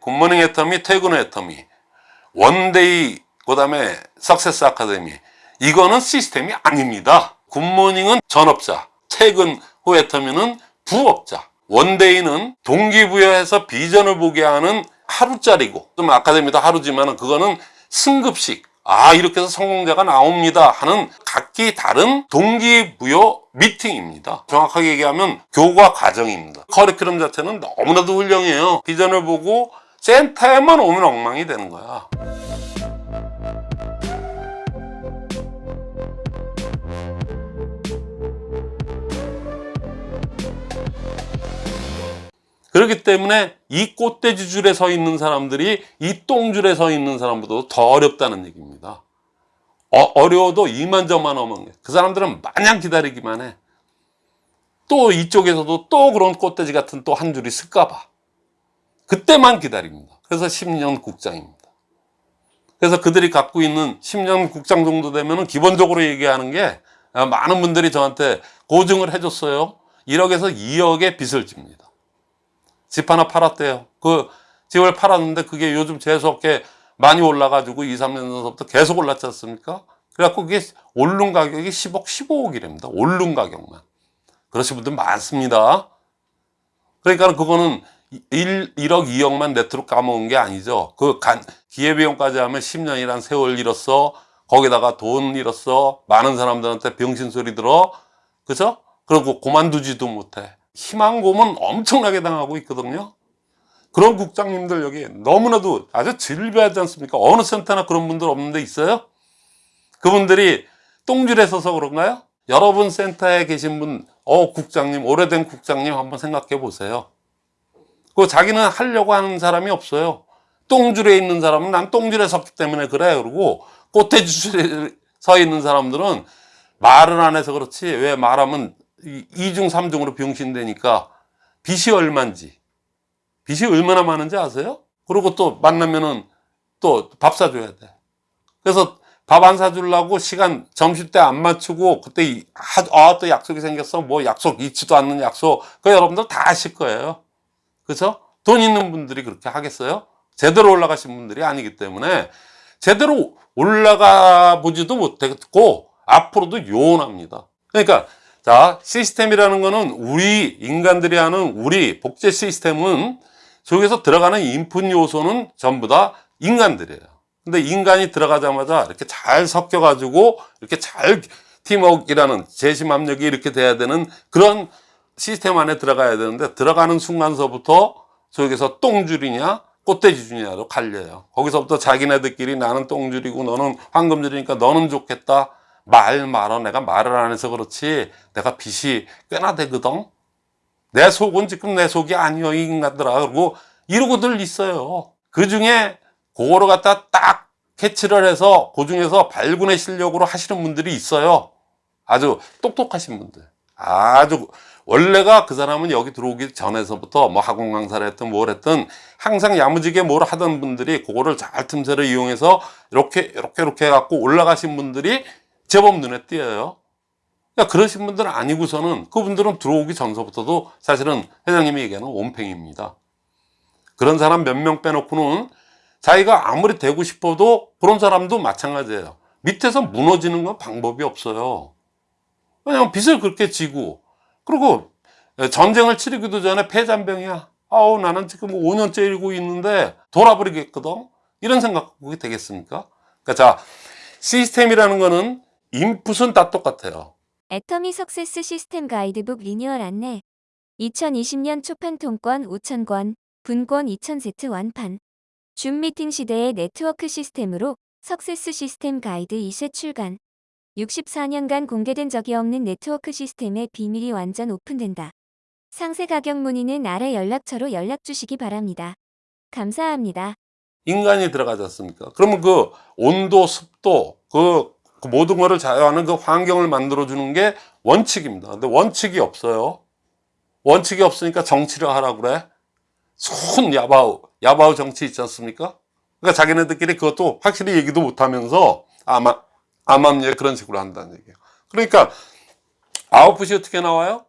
good morning 애터미, 퇴근 애터미, one day, 그 다음에 success 아카데미. 이거는 시스템이 아닙니다. good morning은 전업자, 퇴근 후 애터미는 부업자, one day는 동기부여해서 비전을 보게 하는 하루짜리고, 좀 아카데미도 하루지만 그거는 승급식. 아, 이렇게 해서 성공자가 나옵니다. 하는 각기 다른 동기부여 미팅입니다. 정확하게 얘기하면 교과 과정입니다. 커리큘럼 자체는 너무나도 훌륭해요. 비전을 보고 센터에만 오면 엉망이 되는 거야. 그렇기 때문에 이 꽃돼지 줄에 서 있는 사람들이 이 똥줄에 서 있는 사람보다 더 어렵다는 얘기입니다. 어, 려워도 이만저만 하면 그 사람들은 마냥 기다리기만 해. 또 이쪽에서도 또 그런 꽃돼지 같은 또 한 줄이 쓸까봐. 그때만 기다립니다. 그래서 10년 국장입니다. 그래서 그들이 갖고 있는 10년 국장 정도 되면은 기본적으로 얘기하는 게 아, 많은 분들이 저한테 고증을 해줬어요. 1억에서 2억의 빚을 집니다. 집 하나 팔았대요. 그 집을 팔았는데 그게 요즘 재수없게 많이 올라가지고 2, 3년 전부터 계속 올랐지 않습니까? 그래갖고 그게 오른 가격이 10억, 15억이랍니다. 오른 가격만. 그러신 분들 많습니다. 그러니까 그거는 1, 1억, 2억만 네트로 까먹은 게 아니죠. 그 간, 기회비용까지 하면 10년이란 세월 잃었어. 거기다가 돈 잃었어. 많은 사람들한테 병신 소리 들어. 그죠? 그리고 그만두지도 못해. 희망고문 엄청나게 당하고 있거든요. 그런 국장님들 여기 너무나도 아주 질비하지 않습니까? 어느 센터나 그런 분들 없는데 있어요? 그분들이 똥줄에 서서 그런가요? 여러분 센터에 계신 분, 어, 국장님, 오래된 국장님 한번 생각해 보세요. 그 자기는 하려고 하는 사람이 없어요. 똥줄에 있는 사람은 난 똥줄에 섰기 때문에 그래. 그러고 꽃대줄에 서 있는 사람들은 말을 안 해서 그렇지. 왜 말하면 이중삼중으로 병신되니까 빚이 얼만지. 빚이 얼마나 많은지 아세요? 그리고 또 만나면은 또 밥 사줘야 돼. 그래서 밥 안 사주려고 시간 점심 때 안 맞추고 그때 이- 하- 아, 또 약속이 생겼어. 뭐 약속 잊지도 않는 약속. 그 여러분들 다 아실 거예요. 그죠? 돈 있는 분들이 그렇게 하겠어요? 제대로 올라가신 분들이 아니기 때문에 제대로 올라가 보지도 못했고 앞으로도 요원합니다. 그러니까 자 시스템이라는 거는 우리 인간들이 하는 우리 복제 시스템은 속에서 들어가는 인풋 요소는 전부 다 인간들이에요. 근데 인간이 들어가자마자 이렇게 잘 섞여 가지고 이렇게 잘 팀워크라는 재심 압력이 이렇게 돼야 되는 그런 시스템 안에 들어가야 되는데 들어가는 순간서부터 저기서 똥줄이냐 꽃돼지 줄이냐로 갈려요. 거기서부터 자기네들끼리 나는 똥줄이고 너는 황금줄이니까 너는 좋겠다. 말 말어 내가 말을 안 해서 그렇지 내가 빚이 꽤나 되거든. 내 속은 지금 내 속이 아니여 이 인간들아 그러고 이러고들 있어요. 그 중에 그거를 갖다 딱 캐치를 해서 그 중에서 발군의 실력으로 하시는 분들이 있어요. 아주 똑똑하신 분들. 아주 원래가 그 사람은 여기 들어오기 전에서부터 뭐 학원 강사를 했든 뭘 했든 항상 야무지게 뭘 하던 분들이 그거를 잘 틈새를 이용해서 이렇게 이렇게 이렇게 해갖고 올라가신 분들이 제법 눈에 띄어요. 그러니까 그러신 분들은 아니고서는 그분들은 들어오기 전서부터도 사실은 회장님이 얘기하는 온팽입니다. 그런 사람 몇 명 빼놓고는 자기가 아무리 되고 싶어도 그런 사람도 마찬가지예요. 밑에서 무너지는 건 방법이 없어요. 왜냐면 빚을 그렇게 지고 그리고 전쟁을 치르기도 전에 폐잔병이야. 아우 나는 지금 5년째 일고 있는데 돌아버리겠거든. 이런 생각이 되겠습니까? 그러니까 자 시스템이라는 거는 인풋은 다 똑같아요. 애터미 success 시스템 가이드북 리뉴얼 안내 2020년 초판 통권 5,000권, 분권 2,000세트 완판 줌 미팅 시대의 네트워크 시스템으로 success 시스템 가이드 2쇄 출간 64년간 공개된 적이 없는 네트워크 시스템의 비밀이 완전 오픈된다. 상세 가격 문의는 아래 연락처로 연락 주시기 바랍니다. 감사합니다. 인간이 들어가지 않습니까? 그러면 그 온도, 습도, 그, 그 모든 거를 자유하는 그 환경을 만들어 주는 게 원칙입니다. 근데 원칙이 없어요. 원칙이 없으니까 정치를 하라고 그래. 손 야바우, 야바우 정치 있지 않습니까? 그러니까 자기네들끼리 그것도 확실히 얘기도 못 하면서 아마, 암암리에 그런 식으로 한다는 얘기예요. 그러니까 아웃풋이 어떻게 나와요?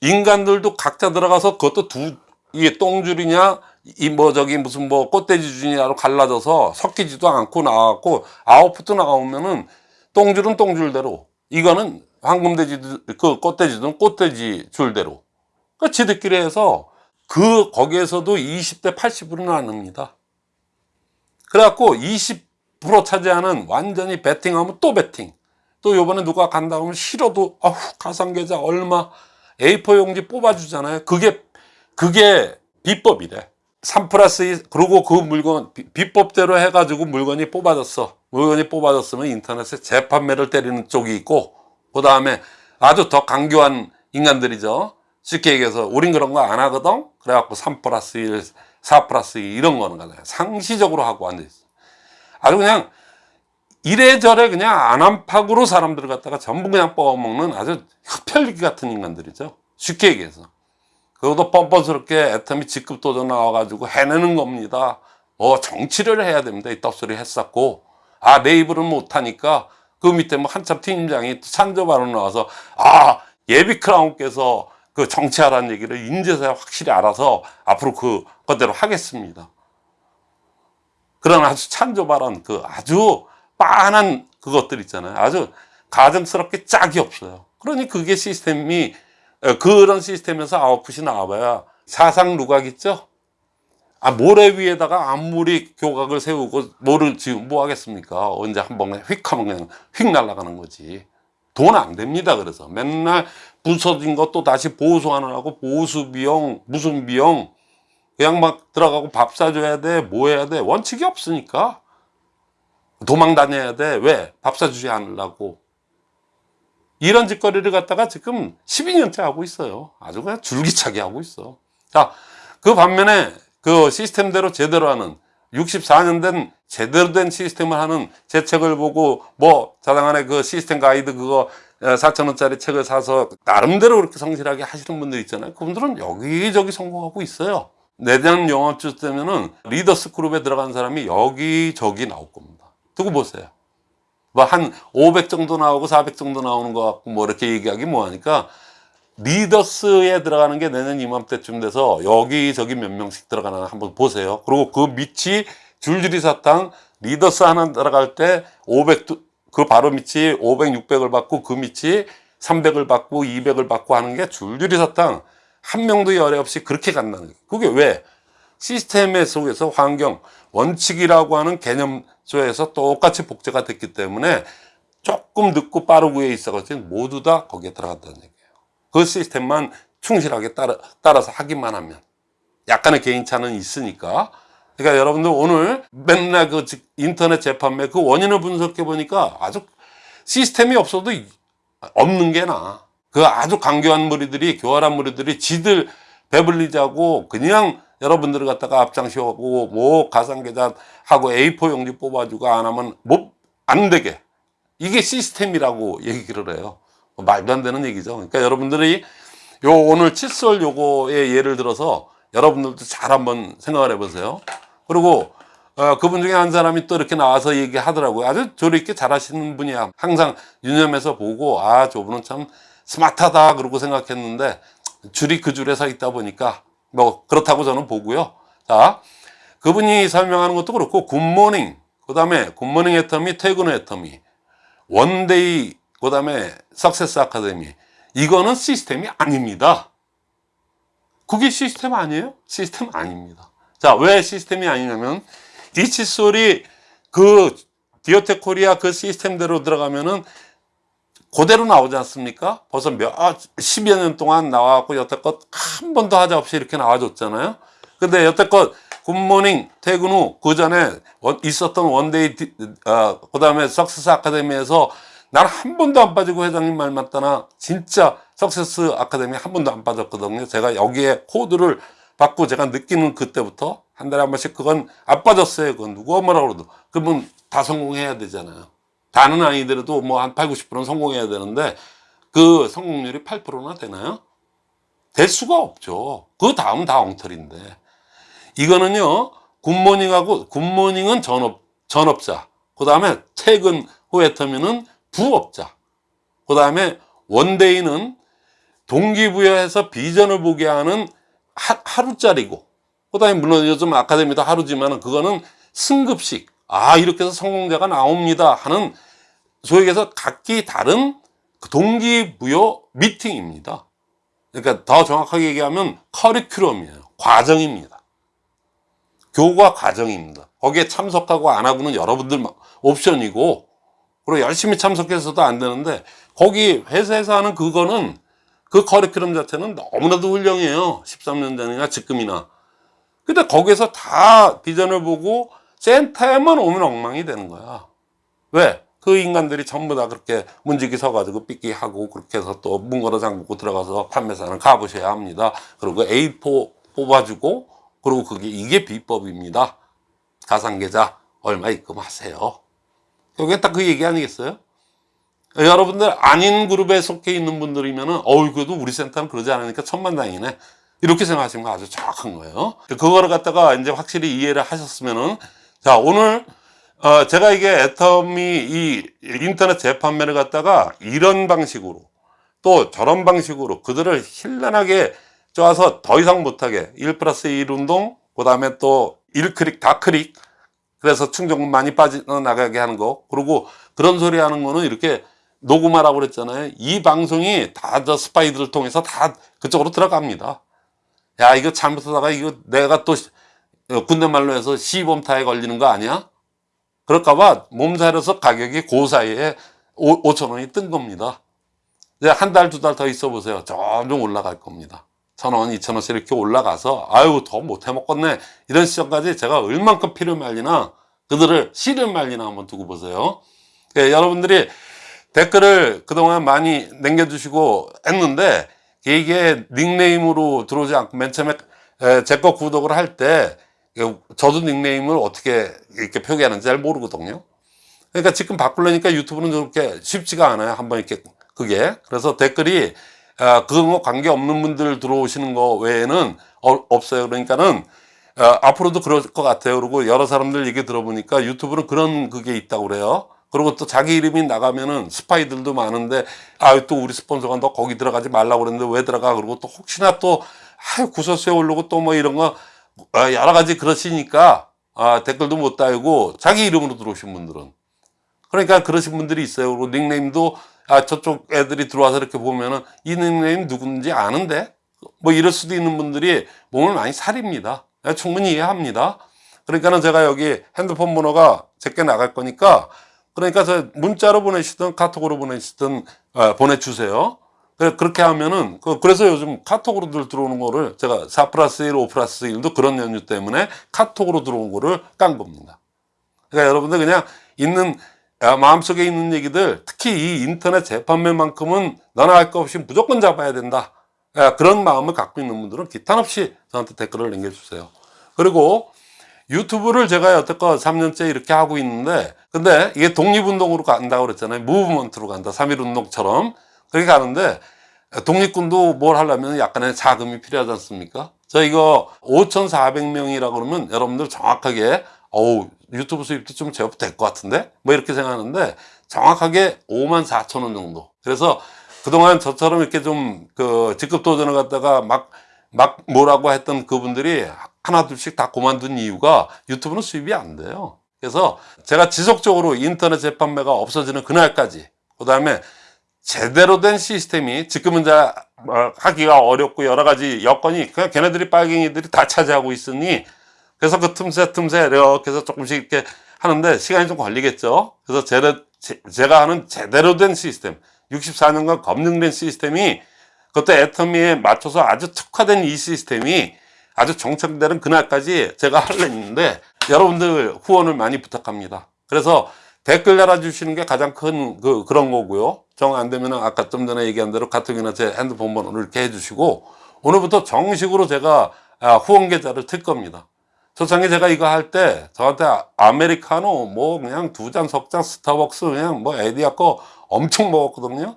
인간들도 각자 들어가서 그것도 두, 이게 똥줄이냐, 이 뭐 저기 무슨 뭐 꽃돼지 주니라로 갈라져서 섞이지도 않고 나왔고 아웃풋도 나오면은 똥줄은 똥줄대로 이거는 황금돼지 그 꽃돼지든 꽃돼지 줄대로 그 지들끼리 해서 그 거기에서도 20대 80으로 나눕니다. 그래갖고 20% 차지하는 완전히 베팅하면 또 베팅. 또 요번에 누가 간다 하면 싫어도 아우 가상계좌 얼마 A4 용지 뽑아주잖아요. 그게 그게 비법이래. 3 플러스 2 그리고 그 물건 비- 비법대로 해가지고 물건이 뽑아졌어. 물건이 뽑아졌으면 인터넷에 재판매를 때리는 쪽이 있고 그 다음에 아주 더 강교한 인간들이죠. 쉽게 얘기해서 우린 그런 거 안 하거든. 그래갖고 3 플러스 1, 4 플러스 2 이런 거는. 상시적으로 하고 앉아있어. 아주 그냥 이래저래 그냥 안암팍으로 사람들을 갖다가 전부 그냥 뽑아먹는 아주 흡혈귀 같은 인간들이죠. 쉽게 얘기해서. 그것도 뻔뻔스럽게 애터미 직급 도전 나와가지고 해내는 겁니다. 뭐 정치를 해야 됩니다. 이 떡소리 했었고. 아, 내 입으로는 못하니까 그 밑에 뭐 한참 팀장이 산저바로 나와서 아, 예비 크라운께서 그 정치하라는 얘기를 인제서야 확실히 알아서 앞으로 그 것대로 하겠습니다. 그런 아주 찬조발언 그 아주 빤한 그것들 있잖아요. 아주 가증스럽게 짝이 없어요. 그러니 그게 시스템이 어, 그런 시스템에서 아웃풋이 나와봐야 사상 누각 있죠? 아 모래 위에다가 아무리 교각을 세우고 뭐를 지금 뭐 하겠습니까? 언제 한 번에 휙 하면 그냥 휙 날아가는 거지. 돈 안 됩니다. 그래서 맨날 부서진 것도 다시 보수하느라고 보수 비용 무슨 비용 그냥 막 들어가고 밥 사줘야 돼, 뭐 해야 돼. 원칙이 없으니까. 도망 다녀야 돼. 왜? 밥 사주지 않으려고. 이런 짓거리를 갖다가 지금 12년째 하고 있어요. 아주 그냥 줄기차게 하고 있어. 자, 그 반면에 그 시스템대로 제대로 하는 64년 된 제대로 된 시스템을 하는 제 책을 보고 뭐 자당안에 그 시스템 가이드 그거 4천원짜리 책을 사서 나름대로 그렇게 성실하게 하시는 분들 있잖아요. 그분들은 여기저기 성공하고 있어요. 내년 요맘때면은 leaders 그룹에 들어간 사람이 여기저기 나올 겁니다. 두고 보세요. 뭐 한 500 정도 나오고 400 정도 나오는 것 같고 뭐 이렇게 얘기하기 뭐하니까 leaders에 들어가는 게 내년 이맘때쯤 돼서 여기저기 몇 명씩 들어가나 한번 보세요. 그리고 그 밑이 줄줄이 사탕 leaders 하나 들어갈 때 500, 그 바로 밑이 500, 600을 받고 그 밑이 300을 받고 200을 받고 하는 게 줄줄이 사탕 한 명도 열애 없이 그렇게 간다는 거예요. 그게 왜? 시스템의 속에서 환경, 원칙이라고 하는 개념 속에서 똑같이 복제가 됐기 때문에 조금 늦고 빠르고에 있어가지고 모두 다 거기에 들어갔다는 얘기예요. 그 시스템만 충실하게 따라, 따라서 하기만 하면. 약간의 개인차는 있으니까. 그러니까 여러분들 오늘 맨날 그 즉- 인터넷 재판매 그 원인을 분석해 보니까 아주 시스템이 없어도 이- 없는 게 나아. 그 아주 강교한 무리들이, 교활한 무리들이 지들 배불리자고 그냥 여러분들을 갖다가 앞장시하고 뭐 가상계좌 하고 A4 용지 뽑아주고 안 하면 뭐안 되게. 이게 시스템이라고 얘기를 해요. 뭐 말도 안 되는 얘기죠. 그러니까 여러분들이 요 오늘 칫솔 요거의 예를 들어서 여러분들도 잘 한번 생각을 해보세요. 그리고 어, 그분 중에 한 사람이 또 이렇게 나와서 얘기하더라고요. 아주 조리 있게 잘 하시는 분이야. 항상 유념해서 보고 아 저분은 참 스마트하다 그러고 생각했는데 줄이 그 줄에 서 있다 보니까 뭐 그렇다고 저는 보고요. 자 그분이 설명하는 것도 그렇고 good morning 그 다음에 good morning 애터미 퇴근 애터미 one day 그 다음에 success 아카데미 이거는 시스템이 아닙니다. 그게 시스템 아니에요? 시스템 아닙니다. 자, 왜 시스템이 아니냐면 이 칫솔이 그 디오텍 코리아 그 시스템대로 들어가면은 그대로 나오지 않습니까? 벌써 몇, 십여 년 동안 나와갖고 여태껏 한 번도 하자 없이 이렇게 나와줬잖아요. 근데 여태껏 good morning 퇴근 후 그 전에 있었던 one day 어, 그 다음에 success 아카데미에서 난 한 번도 안 빠지고 회장님 말 맞다나 진짜 success 아카데미 한 번도 안 빠졌거든요. 제가 여기에 코드를 받고 제가 느끼는 그때부터 한 달에 한 번씩 그건 안 빠졌어요. 그건 누가 뭐라 그래도 그러면 다 성공해야 되잖아요. 다는 아니더라도 뭐 한 8, 90%는 성공해야 되는데 그 성공률이 8%나 되나요? 될 수가 없죠. 그 다음 다 엉터리인데. 이거는요, 굿모닝하고, 굿모닝은 전업, 전업자. 그 다음에 퇴근 후에 터미는 부업자. 그 다음에 원데이는 동기부여해서 비전을 보게 하는 하, 하루짜리고, 그 다음에 물론 요즘 아카데미도 하루지만은 그거는 승급식. 아 이렇게 해서 성공자가 나옵니다 하는 소위 얘기해서 각기 다른 그 동기부여 미팅입니다. 그러니까 더 정확하게 얘기하면 커리큘럼이에요. 과정입니다. 교과 과정입니다. 거기에 참석하고 안 하고는 여러분들 옵션이고 그리고 열심히 참석해서도 안 되는데 거기 회사에서 하는 그거는 그 커리큘럼 자체는 너무나도 훌륭해요. 13년 전이나 지금이나. 근데 거기서 다 비전을 보고 센터에만 오면 엉망이 되는 거야. 왜? 그 인간들이 전부 다 그렇게 문지기 서가지고 삐끼하고 그렇게 해서 또 문 걸어 잠그고 들어가서 판매사는 가보셔야 합니다. 그리고 A4 뽑아주고 그리고 그게 이게 비법입니다. 가상계좌 얼마 입금하세요. 여기 딱 그 얘기 아니겠어요? 여러분들 아닌 그룹에 속해 있는 분들이면 은 어이 그래도 우리 센터는 그러지 않으니까 천만다행이네 이렇게 생각하시는 거 아주 정확한 거예요 그거를 갖다가 이제 확실히 이해를 하셨으면은 자 오늘 어 제가 이게 애텀이 이 인터넷 재판매를 갖다가 이런 방식으로 또 저런 방식으로 그들을 현란하게 쪼아서 더 이상 못하게 1 플러스 1 운동 그 다음에 또 1클릭 다클릭 그래서 충전금 많이 빠져나가게 하는 거. 그리고 그런 소리 하는 거는 이렇게 녹음하라고 그랬잖아요. 이 방송이 다 저 스파이들을 통해서 다 그쪽으로 들어갑니다. 야 이거 잘못하다가 이거 내가 또 어, 군대 말로 해서 시범타에 걸리는 거 아니야? 그럴까봐 몸살에서 가격이 그 사이에 5천 원이 뜬 겁니다. 한달 두 달 더 있어 보세요. 점점 올라갈 겁니다. 천 원, 이천 원씩 이렇게 올라가서 아유 더 못 해 먹겠네. 이런 시점까지 제가 얼만큼 피를 말리나 그들을 씨를 말리나 한번 두고 보세요. 예, 여러분들이 댓글을 그동안 많이 남겨주시고 했는데 이게 닉네임으로 들어오지 않고 맨 처음에 제 거 구독을 할때 저도 닉네임을 어떻게 이렇게 표기하는지 잘 모르거든요. 그러니까 지금 바꾸려니까 유튜브는 그렇게 쉽지가 않아요. 한번 이렇게 그게. 그래서 댓글이 아, 그거 관계없는 분들 들어오시는 거 외에는 어, 없어요. 그러니까는 어, 앞으로도 그럴 것 같아요. 그리고 여러 사람들 얘기 들어보니까 유튜브는 그런 그게 있다고 그래요. 그리고 또 자기 이름이 나가면은 스파이들도 많은데 아 또 우리 스폰서가 너 거기 들어가지 말라고 그랬는데 왜 들어가? 그러고 또 혹시나 또 아유 구설수에 오르고 또 뭐 이런 거 아, 여러 가지 그러시니까 아, 댓글도 못 달고 자기 이름으로 들어오신 분들은. 그러니까 그러신 분들이 있어요. 그리고 닉네임도 아 저쪽 애들이 들어와서 이렇게 보면은 이 닉네임 누군지 아는데? 뭐 이럴 수도 있는 분들이 몸을 많이 사립니다. 네, 충분히 이해합니다. 그러니까는 제가 여기 핸드폰 번호가 제게 나갈 거니까 그러니까 저 문자로 보내시든 카톡으로 보내시든 어, 보내주세요. 그래- 그렇게 하면은 그- 그래서 요즘 카톡으로들 들어오는 거를 제가 4 플러스 1, 5 플러스 1도 그런 연유 때문에 카톡으로 들어온 거를 깐 겁니다. 그러니까 여러분들 그냥 있는 아, 마음속에 있는 얘기들 특히 이 인터넷 재판매만큼은 너나 할거 없이 무조건 잡아야 된다. 아, 그런 마음을 갖고 있는 분들은 기탄 없이 저한테 댓글을 남겨주세요. 그리고 유튜브를 제가 여태껏 3년째 이렇게 하고 있는데 근데 이게 독립운동으로 간다고 그랬잖아요 무브먼트로 간다 3.1운동처럼 그렇게 가는데 독립군도 뭘 하려면 약간의 자금이 필요하지 않습니까? 저 이거 5,400명이라고 그러면 여러분들 정확하게 어우 유튜브 수입도 좀 제법 될 것 같은데? 뭐 이렇게 생각하는데 정확하게 5만 4천 원 정도. 그래서 그동안 저처럼 이렇게 좀 그 직급 도전을 갖다가 막 막 뭐라고 했던 그분들이 하나 둘씩 다 그만둔 이유가 유튜브는 수입이 안 돼요. 그래서 제가 지속적으로 인터넷 재판매가 없어지는 그날까지 그 다음에 제대로 된 시스템이 지금은 이제 뭐 하기가 어렵고 여러 가지 여건이 그냥 걔네들이 빨갱이들이 다 차지하고 있으니 그래서 그 틈새 틈새 이렇게 해서 조금씩 이렇게 하는데 시간이 좀 걸리겠죠 그래서 제가, 제가 하는 제대로 된 시스템 64년간 검증된 시스템이 그것도 애터미에 맞춰서 아주 특화된 이 시스템이 아주 정착되는 그날까지 제가 하려는데 여러분들 후원을 많이 부탁합니다. 그래서 댓글 달아주시는 게 가장 큰 그, 그런 거고요. 정 안 되면 아까 좀 전에 얘기한 대로 카톡이나 제 핸드폰 번호를 이렇게 해주시고 오늘부터 정식으로 제가 아, 후원 계좌를 틀 겁니다. 초창기 제가 이거 할 때 저한테 아- 아메리카노 뭐 그냥 두 잔 석 잔 스타벅스 그냥 뭐 에디아 거 엄청 먹었거든요.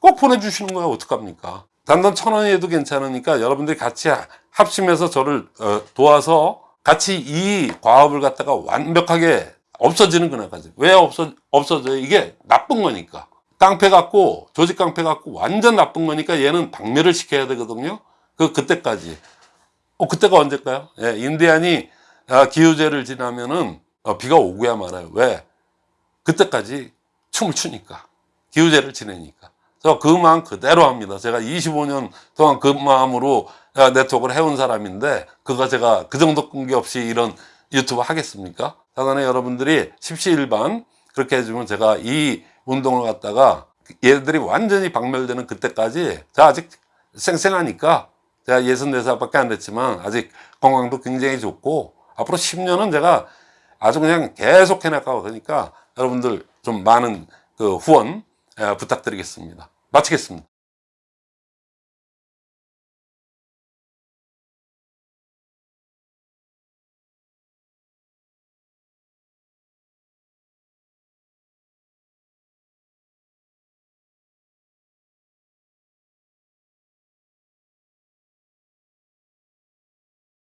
꼭 보내주시는 거예요. 어떡합니까? 단돈 천 원이어도 괜찮으니까 여러분들이 같이 합심해서 저를 어, 도와서 같이 이 과업을 갖다가 완벽하게 없어지는 그날까지. 왜 없어, 없어져요? 이게 나쁜 거니까. 깡패 갖고, 조직 깡패 갖고 완전 나쁜 거니까 얘는 박멸을 시켜야 되거든요. 그, 그때까지. 어, 그때가 언제일까요? 예, 인디안이 아, 기후제를 지나면은 어, 비가 오고야 말아요. 왜? 그때까지 춤을 추니까. 기후제를 지내니까. 그래서 그 마음 그대로 합니다. 제가 25년 동안 그 마음으로 아, 네트워크를 해온 사람인데, 그거 제가 그 정도 끈기 없이 이런 유튜브 하겠습니까? 사단의 여러분들이 십시일반 그렇게 해주면 제가 이 운동을 갖다가 얘들이 완전히 박멸되는 그때까지 제가 아직 쌩쌩하니까 제가 64살밖에 안 됐지만 아직 건강도 굉장히 좋고 앞으로 10년은 제가 아주 그냥 계속 해나가고 그러니까 여러분들 좀 많은 그 후원 예, 부탁드리겠습니다. 마치겠습니다.